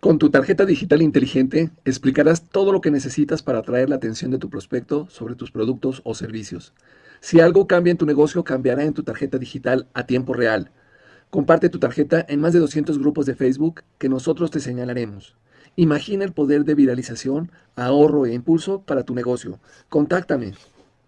Con tu tarjeta digital inteligente explicarás todo lo que necesitas para atraer la atención de tu prospecto sobre tus productos o servicios. Si algo cambia en tu negocio, cambiará en tu tarjeta digital a tiempo real. Comparte tu tarjeta en más de 200 grupos de Facebook que nosotros te señalaremos. Imagina el poder de viralización, ahorro e impulso para tu negocio. Contáctame